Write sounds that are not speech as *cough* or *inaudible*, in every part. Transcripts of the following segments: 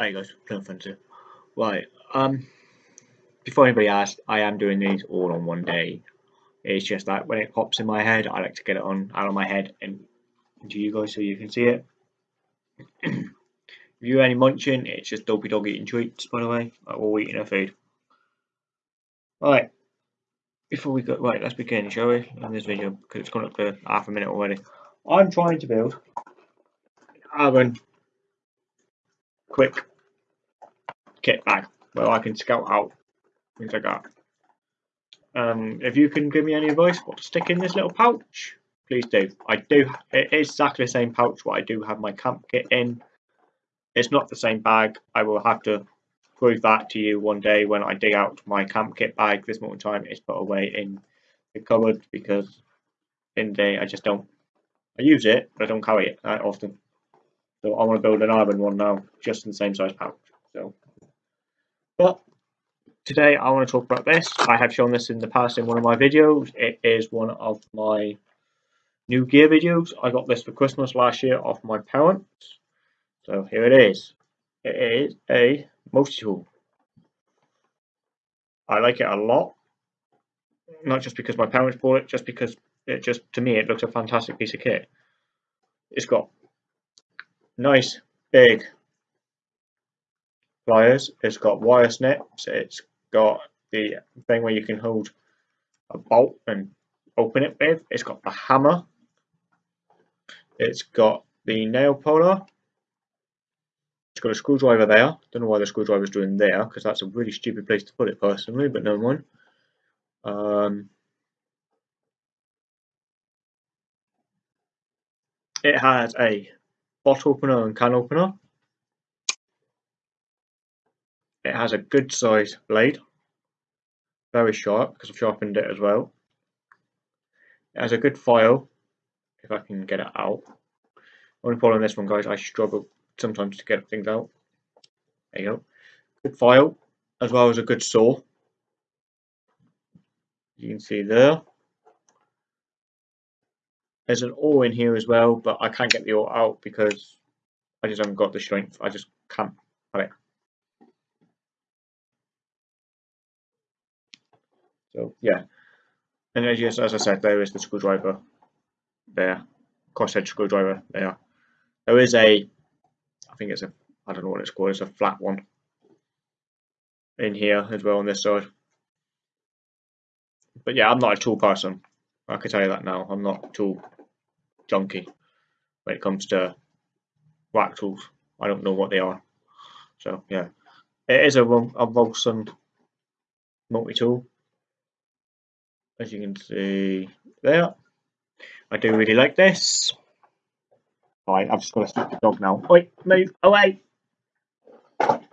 Hi guys, playing fun too. Right, um, before anybody asks, I am doing these all on one day. It's just that when it pops in my head, I like to get it on out of my head and into you guys so you can see it. *clears throat* if you hear any munching, it's just Dopey Dog eating treats, by the way. Like we're eating our food. Right, before we go, right, let's begin, shall we? In this video, because it's gone up to half a minute already. I'm trying to build Aaron quick kit bag where I can scout out things like that. Um, if you can give me any advice what to stick in this little pouch, please do. I do. It is exactly the same pouch what I do have my camp kit in. It's not the same bag. I will have to prove that to you one day when I dig out my camp kit bag. This moment in time it's put away in the cupboard because in the day I just don't. I use it, but I don't carry it that often. So I want to build an iron one now, just in the same size pouch. So, but today I want to talk about this. I have shown this in the past in one of my videos. It is one of my new gear videos. I got this for Christmas last year off my parents. So here it is. It is a multi-tool. I like it a lot. Not just because my parents bought it, just because it just to me it looks a fantastic piece of kit. It's got nice big pliers. It's got wire snips. It's got the thing where you can hold a bolt and open it with. It's got the hammer. It's got the nail puller. It's got a screwdriver there. Don't know why the screwdriver's doing there because that's a really stupid place to put it personally, but no mind. Um, it has a bottle opener and can opener. It has a good size blade, very sharp because I've sharpened it as well. It has a good file, if I can get it out. Only problem this one guys, I struggle sometimes to get things out. There you go. Good file, as well as a good saw. You can see there. There's an awl in here as well, but I can't get the awl out because I just haven't got the strength. I just can't have it. So yeah, and as, yes, as I said, there is the screwdriver there, crosshead screwdriver there. There is a, I think it's a, I don't know what it's called, it's a flat one in here as well on this side. But yeah, I'm not a tool person. I can tell you that now. I'm not a tool junkie when it comes to whack tools. I don't know what they are. So yeah, it is a, a Volson multi-tool, as you can see there. I do really like this. Right, I've just got to stop the dog now. Wait, move away.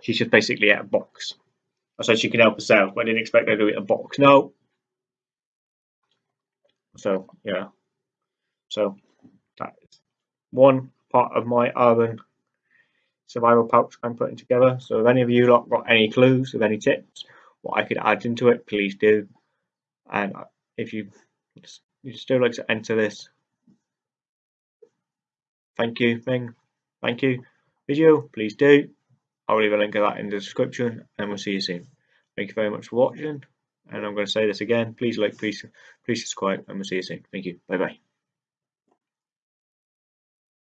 She's just basically at a box. I said she can help herself, but I didn't expect her to eat a box. No. So yeah. So that is one part of my urban survival pouch I'm putting together. So if any of you lot got any clues of any tips, what I could add into it, please do. And if you you still like to enter this, thank you thing, thank you video, please do. I'll leave a link of that in the description and we'll see you soon. Thank you very much for watching. And I'm going to say this again. Please like, please, please subscribe, and we'll see you soon. Thank you. Bye bye.